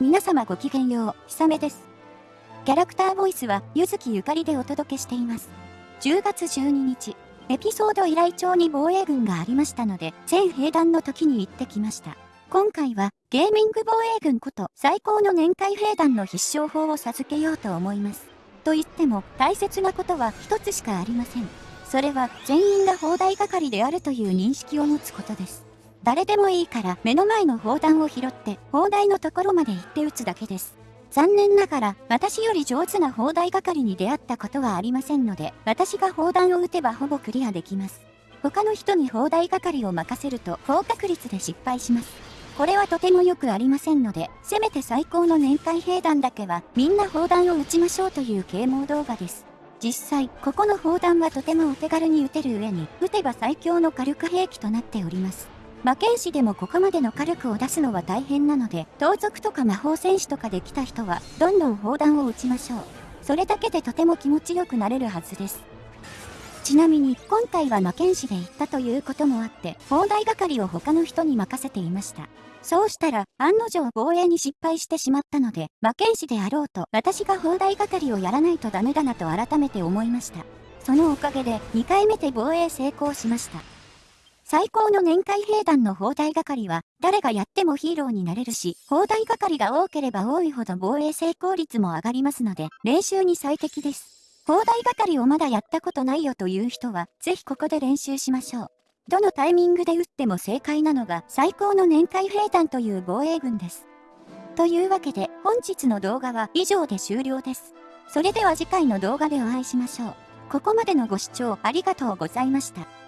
皆様ごきげんよう、ひさめです。キャラクターボイスは、ゆずきゆかりでお届けしています。10月12日、エピソード依頼帳に防衛軍がありましたので、全兵団の時に行ってきました。今回は、ゲーミング防衛軍こと最高の年会兵団の必勝法を授けようと思います。と言っても、大切なことは一つしかありません。それは、全員が砲台係であるという認識を持つことです。誰でもいいから目の前の砲弾を拾って砲台のところまで行って撃つだけです。残念ながら私より上手な砲台係に出会ったことはありませんので私が砲弾を撃てばほぼクリアできます。他の人に砲台係を任せると高確率で失敗します。これはとてもよくありませんので、せめて最高の年会兵団だけはみんな砲弾を撃ちましょうという啓蒙動画です。実際、ここの砲弾はとてもお手軽に撃てる上に、撃てば最強の火力兵器となっております。魔剣士でもここまでの火力を出すのは大変なので、盗賊とか魔法戦士とかで来た人は、どんどん砲弾を撃ちましょう。それだけでとても気持ちよくなれるはずです。ちなみに、今回は魔剣士で行ったということもあって、砲台係を他の人に任せていました。そうしたら、案の定防衛に失敗してしまったので、魔剣士であろうと、私が砲台係をやらないとダメだなと改めて思いました。そのおかげで、2回目で防衛成功しました。最高の年会兵団の砲台係は、誰がやってもヒーローになれるし、砲台係が多ければ多いほど防衛成功率も上がりますので、練習に最適です。砲台係をまだやったことないよという人は、ぜひここで練習しましょう。どのタイミングで撃っても正解なのが、最高の年会兵団という防衛軍です。というわけで、本日の動画は以上で終了です。それでは次回の動画でお会いしましょう。ここまでのご視聴ありがとうございました。